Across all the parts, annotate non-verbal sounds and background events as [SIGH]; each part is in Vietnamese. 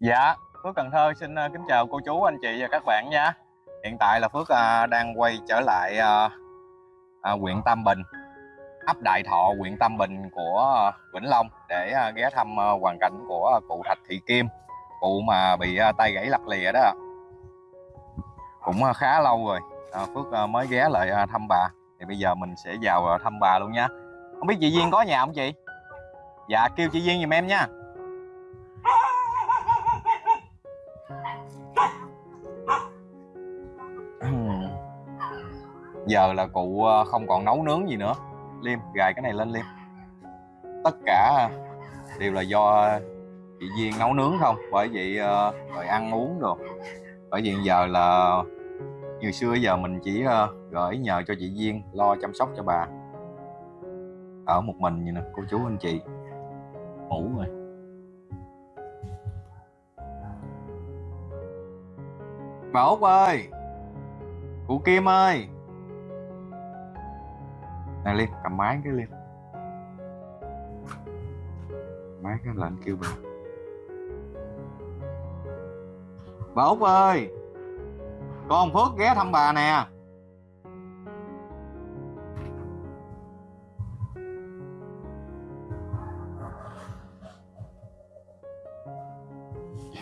Dạ, Phước Cần Thơ xin ờ, kính chào cô chú, anh chị và các bạn nha. Hiện tại là Phước ờ, đang quay trở lại ờ, huyện Tam Bình, ấp Đại Thọ, huyện Tam Bình của Vĩnh Long để ghé thăm hoàn cảnh của cụ Thạch Thị Kim, cụ mà bị tay gãy lặt lìa đó. Cũng khá lâu rồi, Phước mới ghé lại thăm bà. Thì bây giờ mình sẽ vào thăm bà luôn nha. Không biết chị Duyên có nhà không chị? Dạ, kêu chị Duyên giùm em nha. Giờ là cụ ờ, không còn nấu nướng gì nữa. Liêm, gài cái này lên liêm. Tất cả đều là do chị duyên nấu nướng không? Bởi vậy ờ, rồi ăn uống rồi bởi vì giờ là, như xưa giờ mình chỉ ờ, gửi nhờ cho chị duyên lo chăm sóc cho bà. Ở một mình như nè, cô chú anh chị. Ngủ rồi. Bà út ơi! Cụ kim ơi! Nè liên cầm máy cái liên máy cái lệnh kêu bà. Bà út ơi! Con phước ghé thăm bà nè.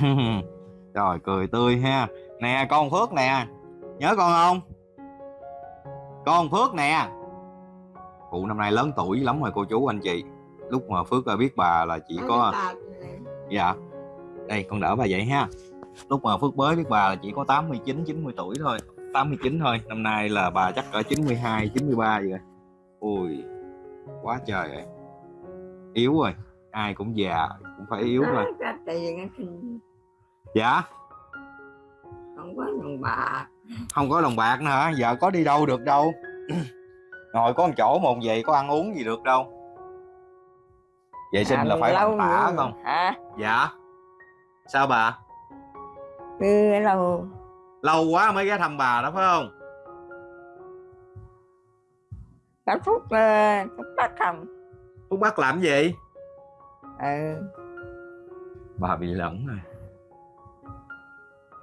[LAUGHS] Trời, cười tươi ha. Nè, con phước nè. Nhớ con không? Con phước nè cụ năm nay lớn tuổi lắm rồi cô chú anh chị. Lúc mà phước biết bà là chỉ có dạ. Đây con đỡ bà vậy ha. Lúc mà phước mới biết bà là chỉ có 89 90 tuổi thôi. 89 thôi năm nay là bà chắc ở 92 93 vậy rồi. Ui quá trời rồi. Yếu rồi ai cũng già cũng phải yếu rồi dạ? Không có đồng bạc. Không có đồng bạc nữa hả? Giờ có đi đâu được đâu ngồi có một chỗ một vậy có ăn uống gì được đâu. Vệ sinh À, là phải lâu bằng tả không? Hả? Dạ. Sao bà? Cứ lâu. Lâu quá mới ghé thăm bà đó phải không? Cả phút uh, phút bắt không? Phúc bắt làm gì? Ừ. Bà bị lẫn rồi.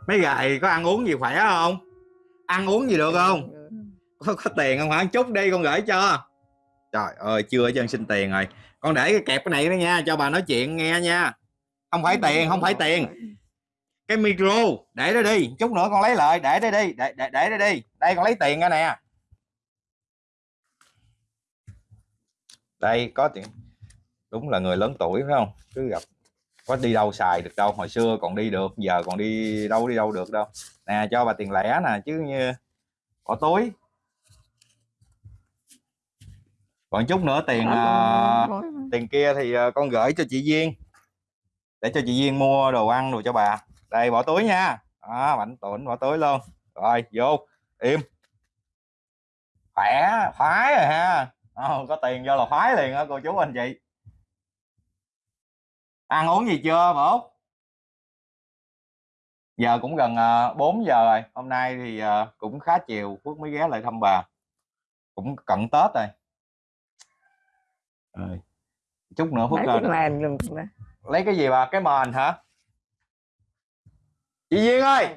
Mấy gầy có ăn uống gì khỏe không? Ăn uống gì được không có, có tiền không hả? Chút đi con gửi cho. Trời ơi chưa cho chân xin tiền rồi. Con để cái kẹp cái này đó nha cho bà nói chuyện nghe nha. Không phải tiền không phải tiền. Cái micro để đó đi. Chút nữa con lấy lại để đây đi để để, để đây đi. Đây con lấy tiền ra nè. Đây có tiền. Đúng là người lớn tuổi phải không? Cứ gặp có đi đâu xài được đâu. Hồi xưa còn đi được giờ còn đi đâu đi đâu được đâu. Nè cho bà tiền lẻ nè chứ như bỏ túi. Còn chút nữa tiền à, tiền kia thì à, con gửi cho chị Duyên. Để cho chị Duyên mua đồ ăn đồ cho bà. Đây bỏ túi nha. Đó bảnh tụn bỏ túi luôn. Rồi vô. Im. Khỏe khoái rồi ha. Ờ, có tiền vô là khoái liền á cô chú anh chị. Ăn uống gì chưa bố? Giờ cũng gần uh, 4 giờ rồi. Hôm nay thì cũng khá chiều Phước mới ghé lại thăm bà. Cũng cận Tết rồi rồi chút nữa ờ, luôn mà. lấy cái gì bà? Cái mền hả? Chị Duyên ơi!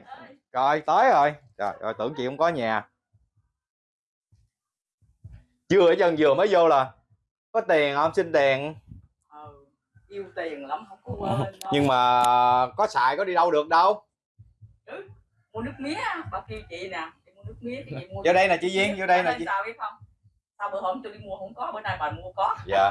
Rồi tới rồi. Trời ơi tưởng chị không có nhà. Chưa ở chân vừa mới vô là có tiền không? Xin tiền. Ừ, yêu tiền lắm không có quên đâu. nhưng mà có xài có đi đâu được đâu. Mua nước mía bà kêu chị nè. Chị mua nước mía thì mua vô đây nè chị Duyên vô đây nè chị. sao biết không sao bữa hôm tôi đi mua không có bữa nay bà mua có. [LAUGHS] Dạ.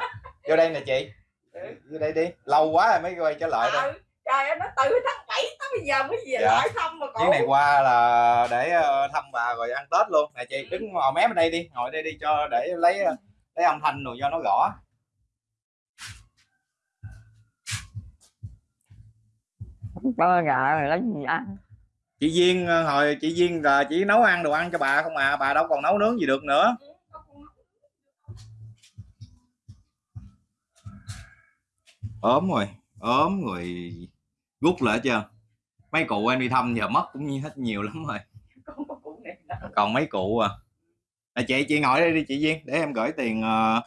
Vô đây nè chị. Ừ. vô đây đi. Lâu quá rồi mới quay trở lại đây ừ. trời ơi nó từ tháng 7 tới bây giờ mới về Dạ. lại thăm mà chuyến cổ. này qua là để ờ, thăm bà rồi ăn tết luôn. Nè chị đứng ngồi mép ở đây đi. Ngồi đây đi cho để lấy ờ, lấy âm thanh rồi cho nó rõ Bơ gà rồi lấy gì ăn? Chị Duyên ờ, hồi chị Duyên là chỉ nấu ăn đồ ăn cho bà không à. Bà đâu còn nấu nướng gì được nữa ốm rồi ốm rồi rút lại chưa? Mấy cụ em đi thăm giờ mất cũng như hết nhiều lắm rồi. [LAUGHS] Còn mấy cụ à, à chị chị ngồi đây đi chị Duyên để em gửi tiền ờ,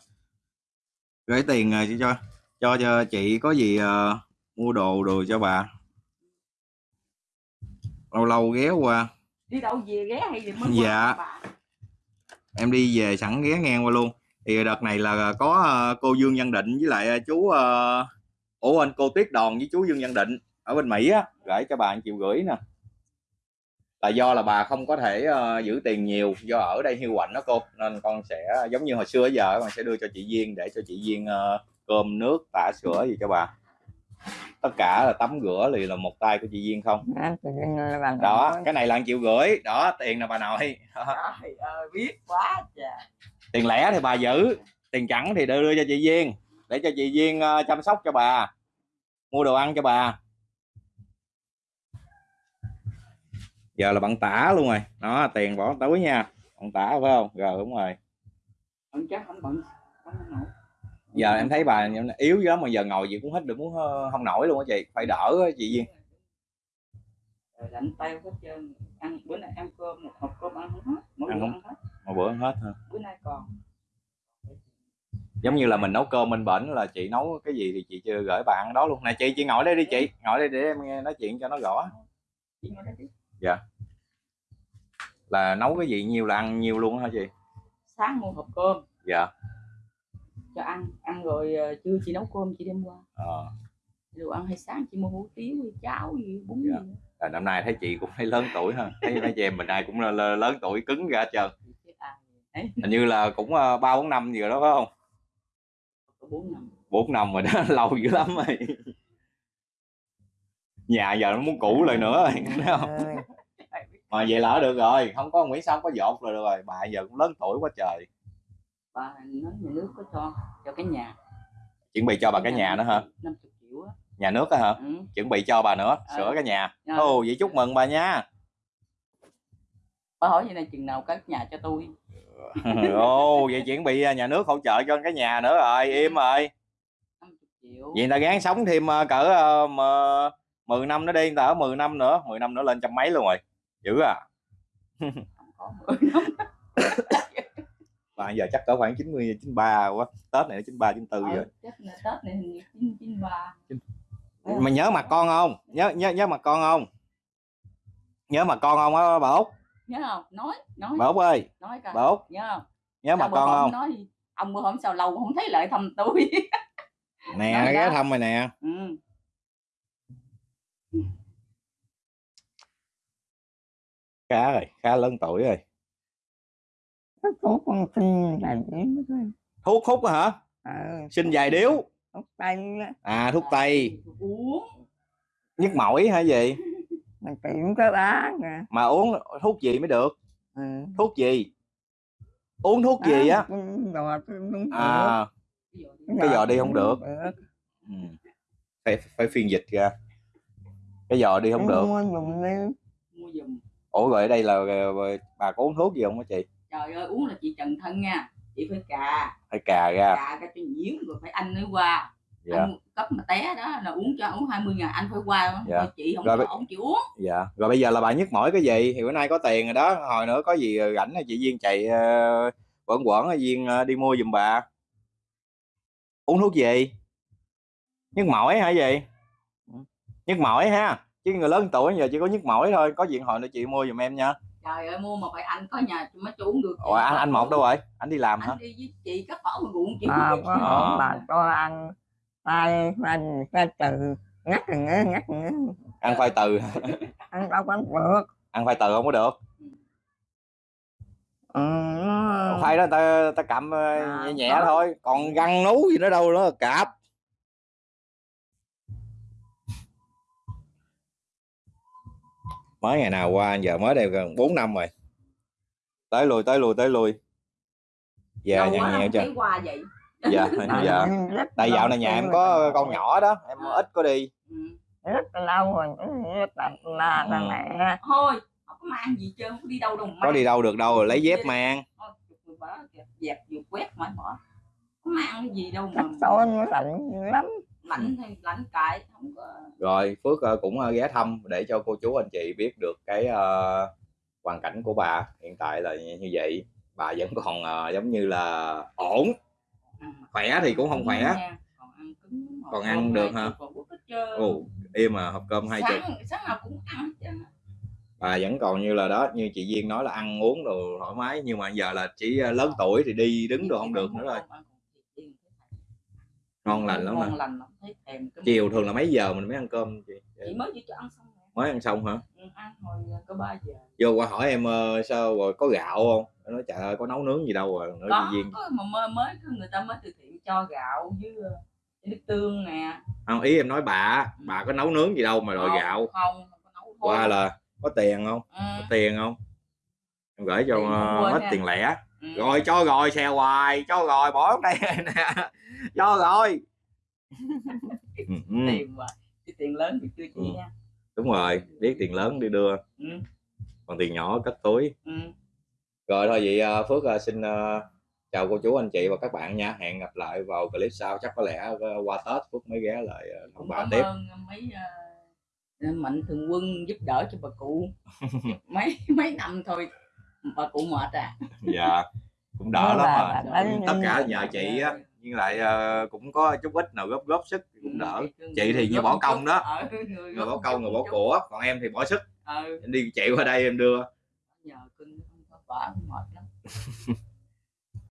gửi tiền ờ, cho cho cho chị có gì ờ, mua đồ đồ cho bà. Lâu lâu ghé qua. Đi đâu về ghé hay gì mới Dạ. bà. em đi về sẵn ghé ngang qua luôn. Thì đợt này là có cô Dương Văn Định với lại chú ờ, ủa anh cô Tuyết Đòn với chú Dương Văn Định ở bên Mỹ á gửi cho bà 1 triệu rưỡi nè. Là do là bà không có thể ờ, giữ tiền nhiều do ở đây hiu quạnh đó cô nên con sẽ giống như hồi xưa giờ con sẽ đưa cho chị Duyên để cho chị Duyên ờ, cơm nước tả sữa gì cho bà. Tất cả là tắm rửa thì là một tay của chị Duyên không? Anh bằng đó cái này là 1 triệu rưỡi đó tiền là bà nội. Trời ơi biết quá tiền lẻ thì bà giữ tiền chẵn thì đưa, đưa cho chị Duyên để cho chị Duyên ờ, chăm sóc cho bà mua đồ ăn cho bà. Giờ là bạn tả luôn rồi. Đó tiền bỏ túi nha. Bạn tả phải không? Rồi đúng rồi. Ông chắc không bận không giờ em thấy bà yếu lắm mà giờ ngồi gì cũng hết được muốn ờ, không nổi luôn á chị. Phải đỡ á, chị Duyên. Lạnh tay hết trơn. Ăn bữa nay ăn cơm một hộp cơm ăn không hết mỗi Ăn bữa không- ăn hết. Một bữa ăn hết ha bữa nay còn giống như là mình nấu cơm bên bển là chị nấu cái gì thì chị chưa gửi bà ăn đó luôn. Nè chị chị ngồi đây đi chị. Ngồi đây để em nghe nói chuyện cho nó rõ. Ngồi đây đi. là nấu cái gì? Nhiều là ăn nhiều luôn hả chị? Sáng mua hộp cơm. Dạ. Cho ăn. Ăn rồi ờ, trưa chị nấu cơm chị đem qua. Ờ. Đồ ăn hay sáng chị mua hủ tiếu cháo gì bún Dạ. gì nữa. à, năm nay thấy chị cũng thấy lớn tuổi ha thấy mấy chị em mình ai cũng là- là lớn tuổi cứng ra ai ấy. Hình như là cũng ờ, ba bốn năm gì rồi đó phải không có bốn năm. Bốn năm rồi đó [LAUGHS] lâu dữ lắm rồi. Nhà giờ nó muốn cũ lại nữa rồi [LAUGHS] thấy không? [LAUGHS] mà vậy là ở được rồi không có Nguyễn Xong có dột rồi được rồi bà giờ cũng lớn tuổi quá trời. Bà nói nhà nước có cho cho cái nhà. Chuẩn bị cho bà cái nhà nữa hả? Năm chục triệu á. Nhà nước á hả? Ừ. chuẩn bị cho bà nữa Ờ. sửa cái nhà. Ồ vậy chúc mừng bà nha. Bà hỏi vậy này chừng nào cất nhà cho tôi [LAUGHS] ồ vậy chuẩn bị à, nhà nước hỗ trợ cho cái nhà nữa rồi im rồi. Năm chục triệu. Vậy người ta gán sống thêm ờ, cỡ uh, 10 năm nữa đi người ta ở 10 năm nữa 10 năm nữa lên trăm mấy luôn rồi. Dữ à. [LAUGHS] Không có năm giờ chắc cỡ khoảng 90 93 quá tết này 93 94 Ờ, rồi chắc là tết này hình như ba. Mà nhớ mặt con không? Nhớ nhớ nhớ mặt con không? Nhớ mặt con không á bà út nhớ không? Nói nói. Bà út ơi nói coi. bà út nhớ không? nhớ bữa con không? nói gì? ông bữa hôm sao lâu không thấy lại thăm tôi. [LAUGHS] Nè Nói ghé thăm rồi nè. Ừ. khá rồi khá lớn tuổi rồi. Thuốc con thuốc hút á hả? Ờ. Sinh dài điếu. Thuốc tây á. À thuốc tây. Uống. Nhức mỏi hay gì mình tiệm có bán nè mà uống thuốc gì mới được? Ừ. thuốc gì? Uống thuốc gì á? đúng à cái giò đi không được. ừ. phải phải phiên dịch ra. Cái giò đi không được. ủa rồi ở đây là bà có uống thuốc gì không hả chị? Trời ơi uống là chị trần thân nha. Chị phải cà. Phải cà ra. Cà ra cho nhiễm rồi phải anh mới qua dạ. Anh cấp mà té đó là uống cho uống 20 ngàn anh phải qua Dạ. Thôi chị không Rồi cho bây- ông chịu uống. Dạ. Rồi bây giờ là bà nhức mỏi cái gì? Thì bữa nay có tiền rồi đó. Hồi nữa có gì rảnh thì chị duyên chạy ờ, quẩn quẩn duyên ờ, đi mua giùm bà. Uống thuốc gì? Nhức mỏi hả gì nhức mỏi ha. Chứ người lớn tuổi giờ chỉ có nhức mỏi thôi. Có chuyện hồi nữa chị mua giùm em nha. Trời ơi mua mà phải anh có nhà mới uống được ủa anh anh một đâu rồi? Anh đi làm hả? anh đi với chị cắt bỏ mà ruộng chị à, có Ờ. ổn bà cho ăn tay anh cái từ. Ngắt rồi ngớ ngắt rồi ngớ. Ăn khoai từ ăn đâu có được. Ăn khoai từ không có được. Ừ, nó- khoai đó ta ta cầm ờ, À, nhẹ nhẹ có. thôi. Còn găng nú gì nữa đâu nữa cạp. Mới ngày nào qua giờ mới đây gần 4 năm rồi. Tới lui tới lui tới lui. Giờ Lâu nhẹ quá nhẹ không chưa? thấy qua vậy dạ À, dạ. Anh [LAUGHS] rất tại dạo này nhà em có con nhỏ đó em À. ít có đi. Ừ. rất lâu rồi rất là là là Ừ. mẹ. Thôi không có mang gì trơn không có đi đâu đâu mà có đi đâu được đâu rồi lấy dép mang. Dẹp vừa quét mãi bỏ. Không mang cái gì đâu mà tôi nó lạnh lắm. Lạnh thì lạnh cài không có. Rồi phước ờ, cũng ờ, ghé thăm để cho cô chú anh chị biết được cái ờ, hoàn cảnh của bà hiện tại là như vậy. Bà vẫn còn ờ, giống như là ổn khỏe thì cũng không khỏe. nha. còn ăn cứng. Còn ăn được hả? ồ im mà hộp cơm hai chục. Sáng nào cũng ăn bà vẫn còn như là đó như chị Duyên nói là ăn uống đồ thoải mái nhưng mà giờ là chỉ ờ, lớn tuổi thì đi đứng đồ không được nữa rồi. ngon lành lắm ngon mà lành chiều thường là mấy giờ mình mới ăn cơm chị? Chị mới vừa cho ăn xong mới ăn xong hả? Ừ, ăn hồi có 3 giờ. Vô qua hỏi em ờ, sao rồi có gạo không Em nói trời ơi có nấu nướng gì đâu rồi nói có chị Duyên có mà mới, mới người ta mới từ thiện cho gạo với ờ, nước tương nè. Không ý em nói bà bà có nấu nướng gì đâu mà đòi Không, gạo. không không có nấu thôi. Qua là có tiền không? Ừ, có tiền không? Em gửi cho quên hết nha. tiền lẻ. Ừ. rồi cho rồi xèo hoài cho rồi bỏ ở đây [LAUGHS] nè cho rồi. [LAUGHS] Ừ, ừ, tiền mà cái tiền lớn thì chưa Ừ. chi nha. Đúng rồi biết tiền lớn đi đưa. Ừ, còn tiền nhỏ cất túi. Ừ. rồi thôi vậy ờ, phước ờ, xin ờ, chào cô chú anh chị và các bạn nha. Hẹn gặp lại vào clip sau. Chắc có lẽ qua tết phước mới ghé lại bà cảm tiếp. ơn mấy mạnh thường quân giúp đỡ cho bà cụ. [LAUGHS] Mấy mấy năm thôi bà cụ mệt à. [LAUGHS] Dạ cũng đỡ lắm mà mà. bà cũng nói- tất cả nhờ chị á nhưng lại cũng có chút ít nào góp góp sức cũng đỡ. chị thì như bỏ công đó. Ờ, người người bỏ công người bỏ của còn em thì bỏ sức. Em đi chạy qua đây em đưa. Nhờ cưng không [LAUGHS]